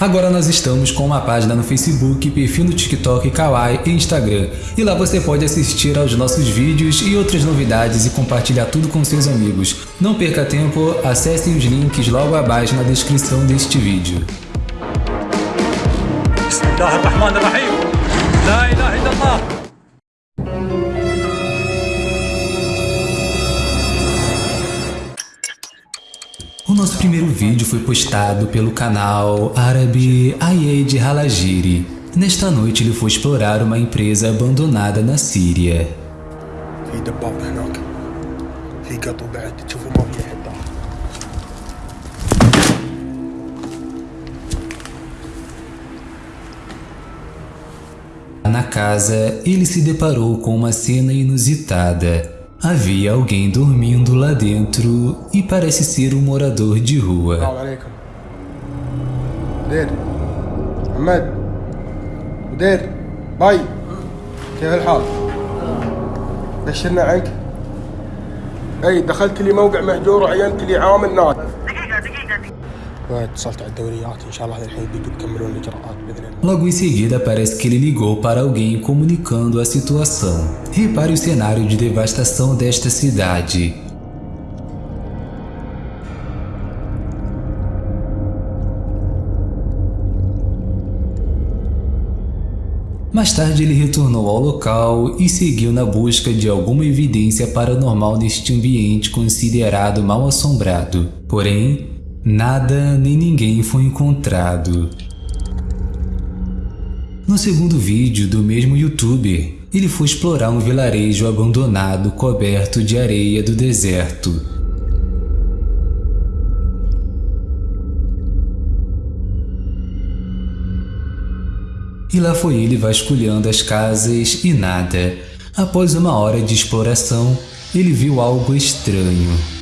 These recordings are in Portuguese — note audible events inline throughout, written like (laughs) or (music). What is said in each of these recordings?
Agora nós estamos com uma página no Facebook, perfil no TikTok, Kawaii e Instagram. E lá você pode assistir aos nossos vídeos e outras novidades e compartilhar tudo com seus amigos. Não perca tempo, acessem os links logo abaixo na descrição deste vídeo. O nosso primeiro vídeo foi postado pelo canal árabe Ayed Halajiri. Nesta noite ele foi explorar uma empresa abandonada na Síria. Na casa, ele se deparou com uma cena inusitada. Havia alguém dormindo lá dentro e parece ser um morador de rua. مدير محمد مدير باي كيف الحال؟ بشرنا عنك اي دخلت لي موقع مهجور وعينت لي عامل ناد دقيقة دقيقة دقيقة اتصلت على الدوريات ان شاء الله الحين بيجوا يكملون الاجراءات باذن الله Logo em seguida, parece que ele ligou para alguém comunicando a situação. Repare o cenário de devastação desta cidade. Mais tarde ele retornou ao local e seguiu na busca de alguma evidência paranormal neste ambiente considerado mal assombrado. Porém, nada nem ninguém foi encontrado. No segundo vídeo do mesmo youtuber, ele foi explorar um vilarejo abandonado coberto de areia do deserto. E lá foi ele vasculhando as casas e nada. Após uma hora de exploração, ele viu algo estranho.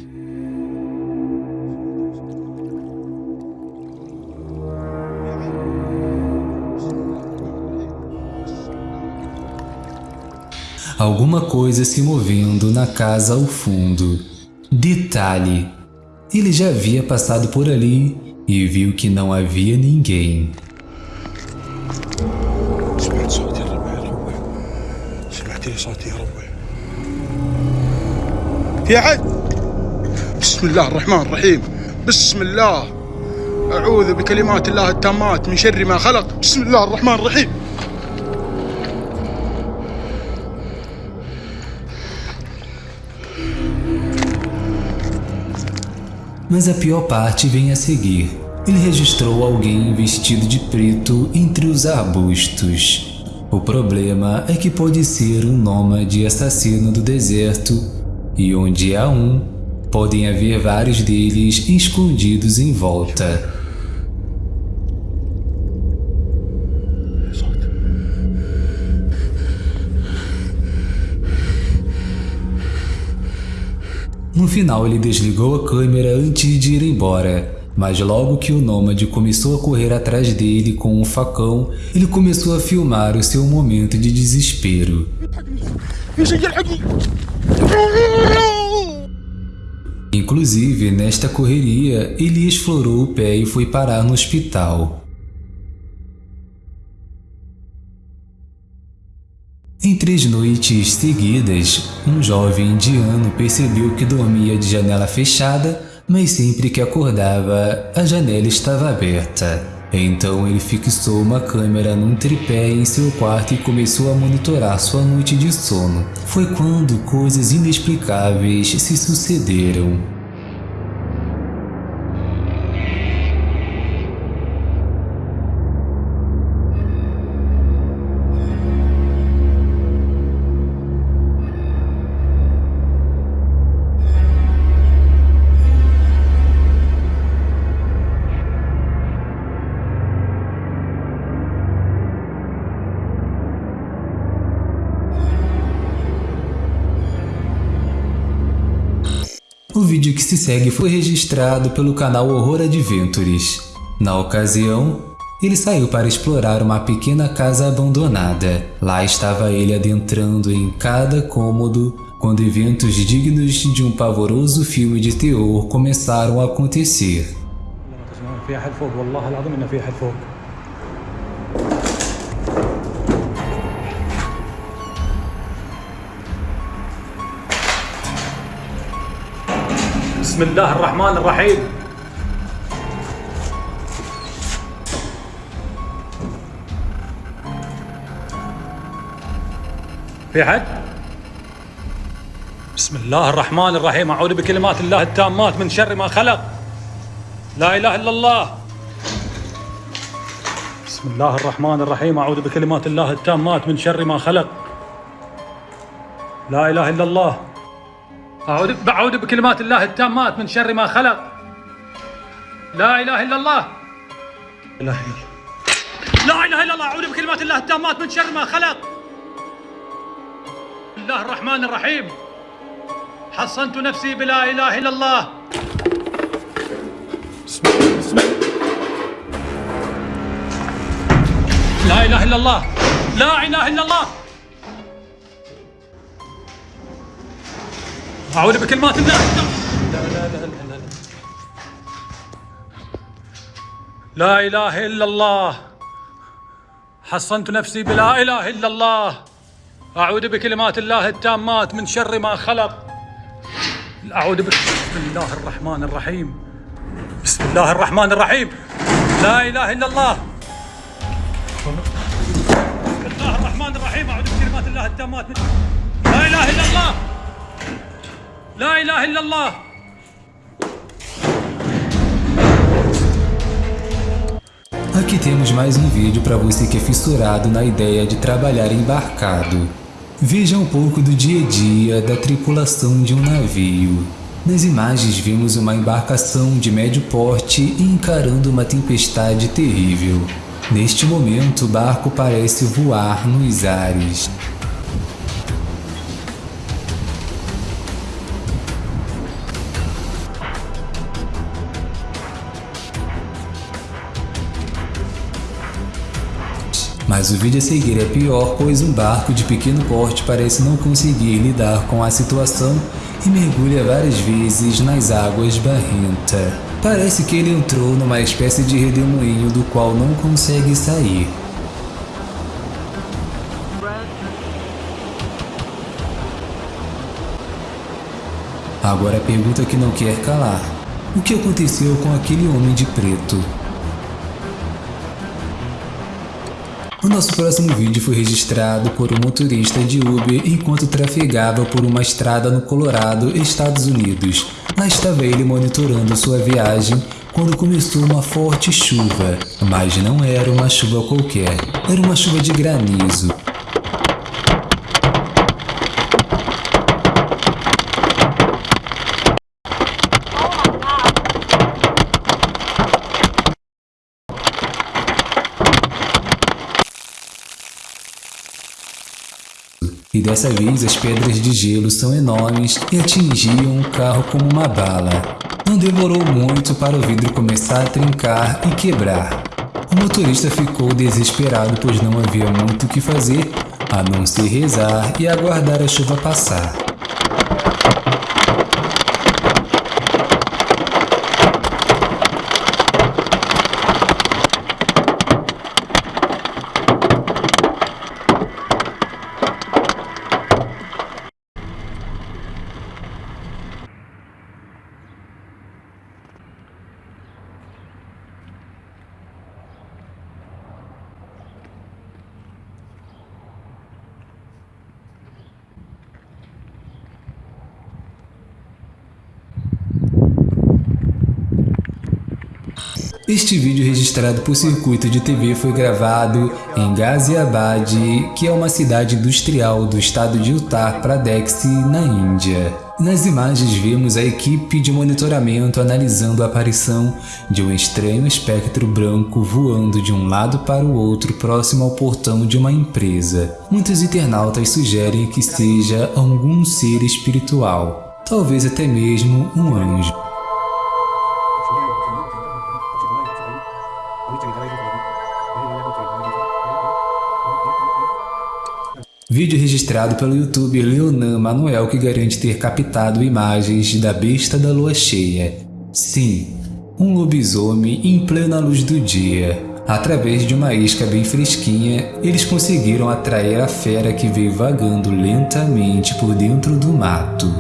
Alguma coisa se movendo na casa ao fundo. Detalhe: ele já havia passado por ali e viu que não havia ninguém. سمعت صوت يا ربي يا ربي سمعت لي صوت يا ربي في احد بسم الله الرحمن الرحيم بسم الله اعوذ بكلمات الله التامات من شر ما خلق بسم الله الرحمن الرحيم Mas a pior parte vem a seguir. Ele registrou alguém vestido de preto entre os arbustos. O problema é que pode ser um nômade assassino do deserto, e onde há um, podem haver vários deles escondidos em volta. No final ele desligou a câmera antes de ir embora, mas logo que o nômade começou a correr atrás dele com um facão, ele começou a filmar o seu momento de desespero. Inclusive, nesta correria, ele explorou o pé e foi parar no hospital. Três noites seguidas, um jovem indiano percebeu que dormia de janela fechada, mas sempre que acordava, a janela estava aberta. Então ele fixou uma câmera num tripé em seu quarto e começou a monitorar sua noite de sono. Foi quando coisas inexplicáveis se sucederam. O vídeo que se segue foi registrado pelo canal Horror Adventures. Na ocasião, ele saiu para explorar uma pequena casa abandonada. Lá estava ele adentrando em cada cômodo quando eventos dignos de um pavoroso filme de terror começaram a acontecer. بسم الله الرحمن الرحيم. في احد؟ بسم الله الرحمن الرحيم. أعوذ بكلمات الله التامات من شر ما خلق. لا إله إلا الله. بسم الله الرحمن الرحيم. أعوذ بكلمات الله التامات من شر ما خلق. لا إله إلا الله. أعوذ أعوذ بكلمات الله التامات من شر ما خلق. لا إله إلا الله. لا إله إلا الله. لا إله إلا الله. أعوذ بكلمات الله التامات من شر ما خلق. بسم الله الرحمن الرحيم. حصنت نفسي بلا إله إلا الله. بسم بسم لا إله إلا الله. لا إله إلا الله. اعوذ بكلمات الله لا لا لا لا لا إله إلا الله. حصنت نفسي بلا إله إلا الله. أعوذ بكلمات الله التامات من شر ما خلق. أعوذ بك بسم الله الرحمن الرحيم. بسم الله الرحمن الرحيم. لا إله إلا الله. بسم الله الرحمن الرحيم. أعوذ بكلمات الله التامات من لا إله إلا الله. لا اله الا الله Aqui temos mais um vídeo para você que é fissurado na ideia de trabalhar embarcado. Veja um pouco do dia a dia da tripulação de um navio. Nas imagens vimos uma embarcação de médio porte encarando uma tempestade terrível. Neste momento o barco parece voar nos ares. Mas o vídeo a seguir é pior, pois um barco de pequeno porte parece não conseguir lidar com a situação e mergulha várias vezes nas águas barrenta. Parece que ele entrou numa espécie de redemoinho do qual não consegue sair. Agora a pergunta que não quer calar. O que aconteceu com aquele homem de preto? O nosso próximo vídeo foi registrado por um motorista de Uber enquanto trafegava por uma estrada no Colorado, Estados Unidos. Lá estava ele monitorando sua viagem quando começou uma forte chuva, mas não era uma chuva qualquer, era uma chuva de granizo. E dessa vez as pedras de gelo são enormes e atingiam o carro como uma bala. Não demorou muito para o vidro começar a trincar e quebrar. O motorista ficou desesperado pois não havia muito o que fazer a não ser rezar e aguardar a chuva passar. Este vídeo registrado por circuito de TV foi gravado em Ghaziabad, que é uma cidade industrial do estado de Uttar Pradesh, na Índia. Nas imagens vemos a equipe de monitoramento analisando a aparição de um estranho espectro branco voando de um lado para o outro próximo ao portão de uma empresa. Muitos internautas sugerem que seja algum ser espiritual, talvez até mesmo um anjo. Vídeo registrado pelo youtuber Leonan Manuel que garante ter captado imagens da besta da lua cheia. Sim, um lobisomem em plena luz do dia. Através de uma isca bem fresquinha, eles conseguiram atrair a fera que veio vagando lentamente por dentro do mato.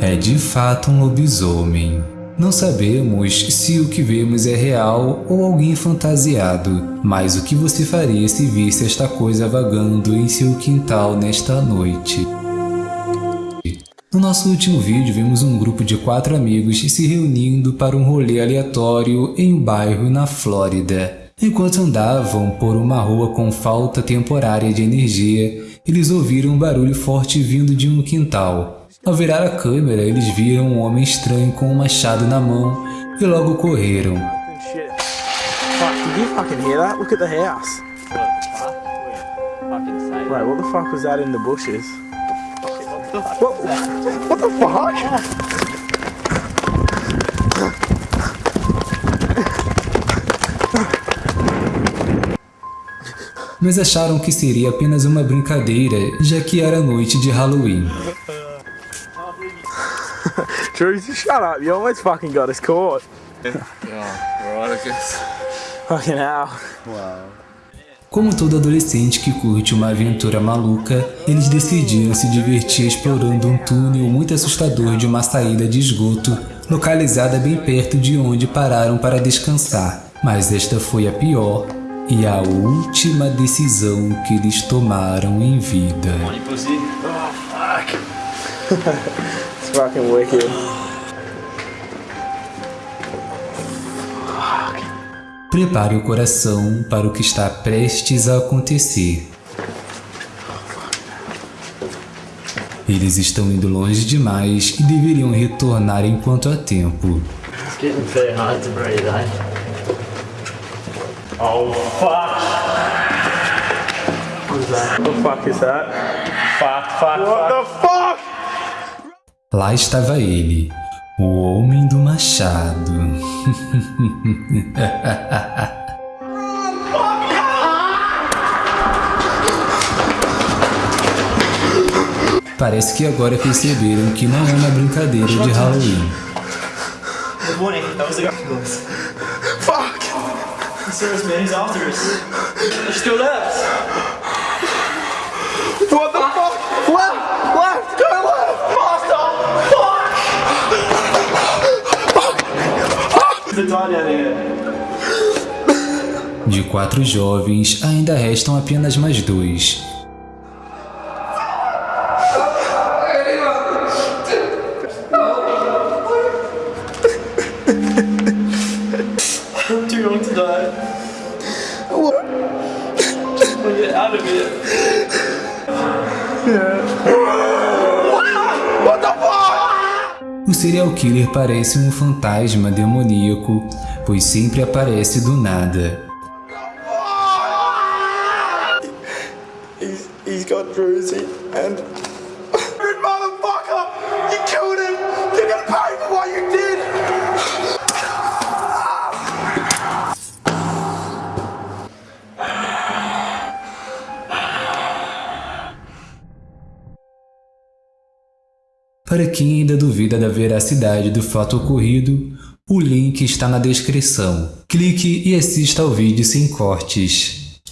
É de fato um lobisomem. Não sabemos se o que vemos é real ou alguém fantasiado, mas o que você faria se visse esta coisa vagando em seu quintal nesta noite? No nosso último vídeo, vimos um grupo de quatro amigos se reunindo para um rolê aleatório em um bairro na Flórida. Enquanto andavam por uma rua com falta temporária de energia, eles ouviram um barulho forte vindo de um quintal. Ao virar a câmera, eles viram um homem estranho com um machado na mão e logo correram. Right, what the fuck was that in the bushes? What, what the fuck? Mas acharam que seria apenas uma brincadeira, já que era noite de Halloween. (laughs) Shut up. You almost fucking got us caught. Yeah, right, I guess. Fucking hell. Como todo adolescente que curte uma aventura maluca, eles decidiram se divertir explorando um túnel muito assustador de uma saída de esgoto, localizada bem perto de onde pararam para descansar. Mas esta foi a pior e a última decisão que eles tomaram em vida. (laughs) It's fucking wicked. Prepare o coração para o que está prestes a acontecer. Eles estão indo longe demais e deveriam retornar enquanto há tempo. It's getting very hard to breathe, eh? Oh fuck! What is that? What the fuck is that? Fuck, fuck, What fuck. the fuck? Lá estava ele, o Homem do Machado. (laughs) Parece que agora perceberam que não é uma brincadeira de Halloween. The guy. Fuck! Serious man, he's after us. They're still left. What the fuck? Left! Fuck! There's a guy down here. De quatro jovens, ainda restam apenas mais dois. Too young to die. We'll get out of here. What serial killer parece um fantasma demoníaco, pois sempre aparece do nada. He's, he's got. Para quem ainda duvida da veracidade do fato ocorrido, o link está na descrição. Clique e assista ao vídeo sem cortes.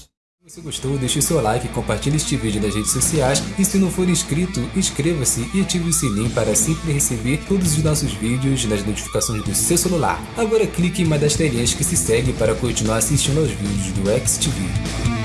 Se gostou, deixe seu like, compartilhe este vídeo nas redes sociais e se não for inscrito, inscreva-se e ative o sininho para sempre receber todos os nossos vídeos nas notificações do seu celular. Agora clique em uma das telinhas que se segue para continuar assistindo aos vídeos do XTV.